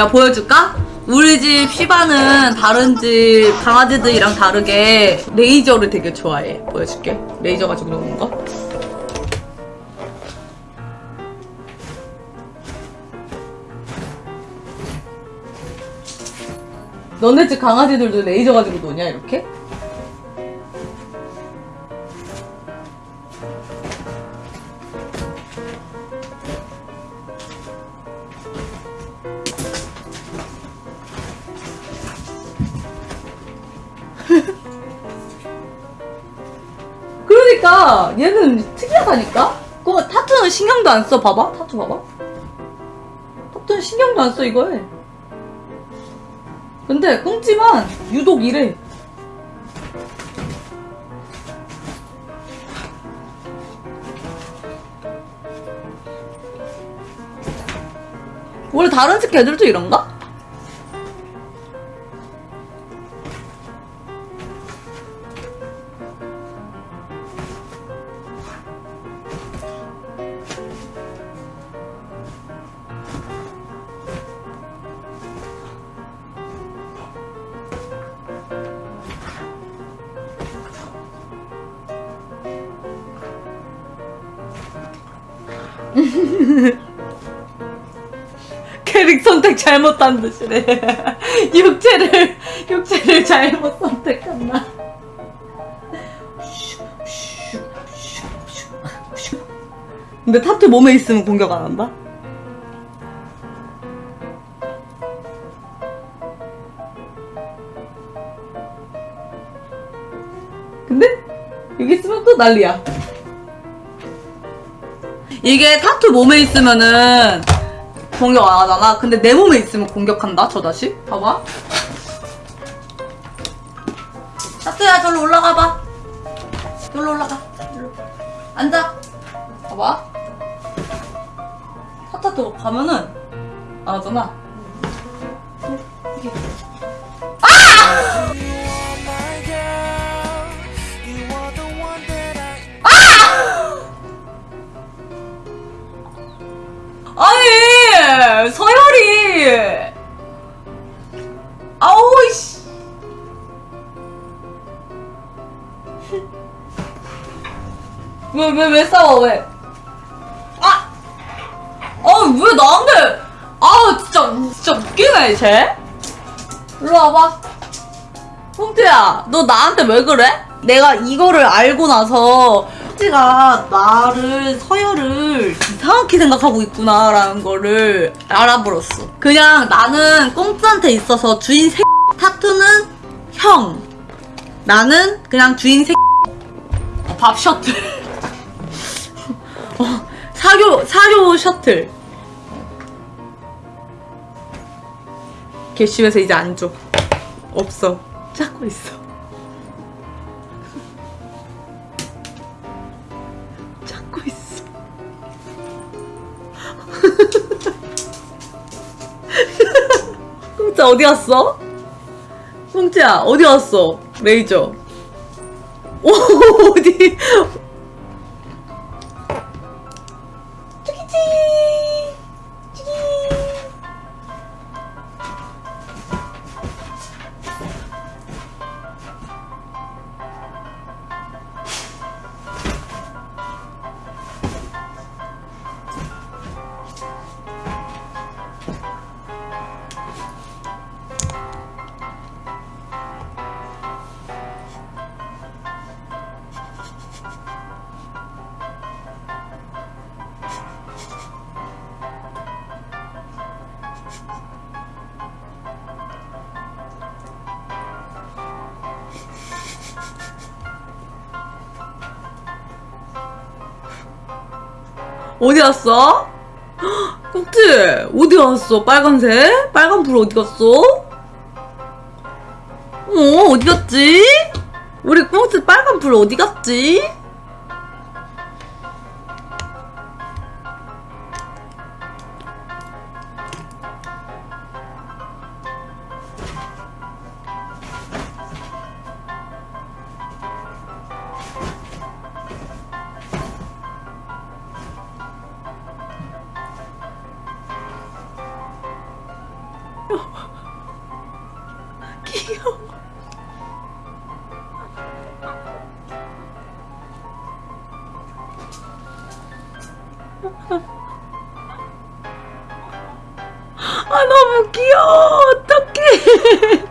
야 보여줄까? 우리 집 시바는 다른 집 강아지들이랑 다르게 레이저를 되게 좋아해. 보여줄게. 레이저 가지고 노는 거. 너네 집 강아지들도 레이저 가지고 노냐 이렇게? 그러니까 얘는 특이하다니까? 그거 타투는 신경도 안 써. 봐봐. 타투 봐봐. 타투는 신경도 안 써 이거에. 근데 꽁지만 유독 이래. 원래 다른 집 개들도 이런가? 캐릭 선택 잘못한 듯이래. 육체를 육체를 잘못 선택했나? 근데 타투 몸에 있으면 공격 안 한다? 근데 여기 있으면 또 난리야. 이게 타투 몸에 있으면은 공격 안 하잖아. 근데 내 몸에 있으면 공격한다. 저 다시. 봐봐. 타투야, 저로 올라가 봐. 저로 올라가. 저로. 앉아. 봐봐. 타타도 가면은 안 하잖아. 이렇게. 아 서열이 아우 씨 왜 왜 왜 싸워 왜? 아! 아왜 나한테 아 진짜 진짜 웃기네 쟤. 일로 와봐. 홍태야 너 나한테 왜 그래? 내가 이거를 알고 나서 홍태가 나를 서열을 이상하게 생각하고 있구나라는 거를 알아버렸어. 그냥 나는 꽁트한테 있어서 주인 새 타투는 형. 나는 그냥 주인 새 어, 밥 셔틀. 어, 사교 사교 셔틀. 개심해서 이제 안 줘. 없어. 찾고 있어. 꽁짜 어디 갔어? 꽁짜 어디 갔어? 레이저. 오 어디? 어디 갔어? 꼭지 어디 갔어? 빨간색? 빨간 불 어디 갔어? 어 어디 갔지? 우리 꽁치 빨간 불 어디 갔지? 귀여워. 아 너무 귀여워. 어떡해.